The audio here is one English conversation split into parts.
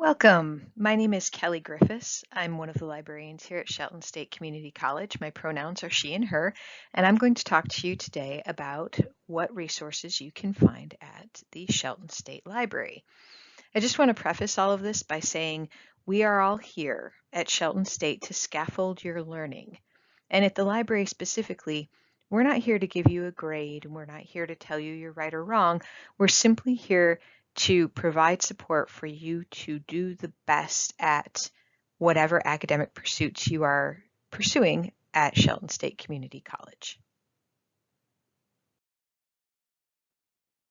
Welcome. My name is Kelly Griffiths. I'm one of the librarians here at Shelton State Community College. My pronouns are she and her, and I'm going to talk to you today about what resources you can find at the Shelton State Library. I just want to preface all of this by saying we are all here at Shelton State to scaffold your learning. And at the library specifically, we're not here to give you a grade, and we're not here to tell you you're right or wrong. We're simply here to provide support for you to do the best at whatever academic pursuits you are pursuing at Shelton State Community College.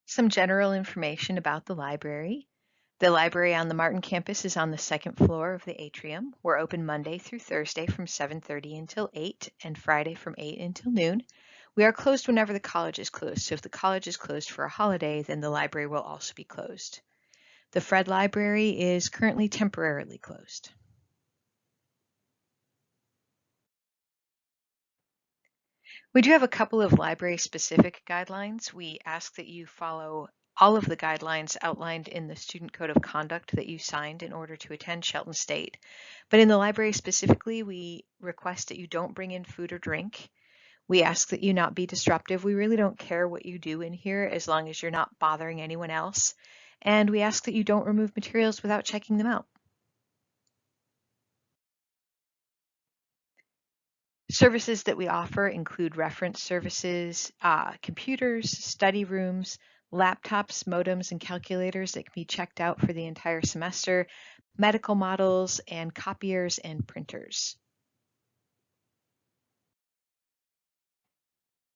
Some general information about the library. The library on the Martin campus is on the second floor of the atrium. We're open Monday through Thursday from 7.30 until 8 and Friday from 8 until noon. We are closed whenever the college is closed, so if the college is closed for a holiday, then the library will also be closed. The Fredd Library is currently temporarily closed. We do have a couple of library-specific guidelines. We ask that you follow all of the guidelines outlined in the Student Code of Conduct that you signed in order to attend Shelton State. But in the library specifically, we request that you don't bring in food or drink. We ask that you not be disruptive. We really don't care what you do in here as long as you're not bothering anyone else. And we ask that you don't remove materials without checking them out. Services that we offer include reference services, uh, computers, study rooms, laptops, modems, and calculators that can be checked out for the entire semester, medical models, and copiers and printers.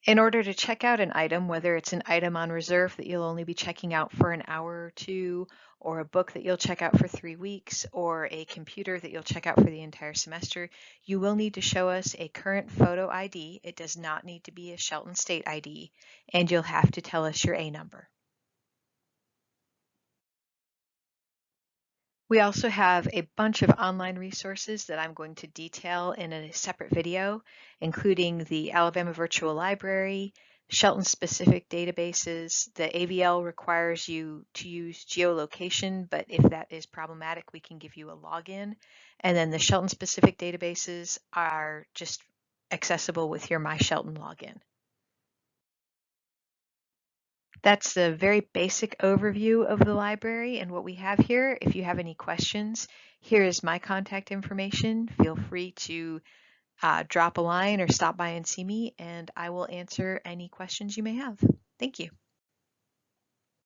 In order to check out an item, whether it's an item on reserve that you'll only be checking out for an hour or two, or a book that you'll check out for three weeks, or a computer that you'll check out for the entire semester, you will need to show us a current photo ID. It does not need to be a Shelton State ID, and you'll have to tell us your A number. We also have a bunch of online resources that I'm going to detail in a separate video, including the Alabama Virtual Library, Shelton specific databases. The AVL requires you to use geolocation, but if that is problematic, we can give you a login. And then the Shelton specific databases are just accessible with your My Shelton login. That's the very basic overview of the library and what we have here. If you have any questions, here is my contact information. Feel free to uh, drop a line or stop by and see me, and I will answer any questions you may have. Thank you.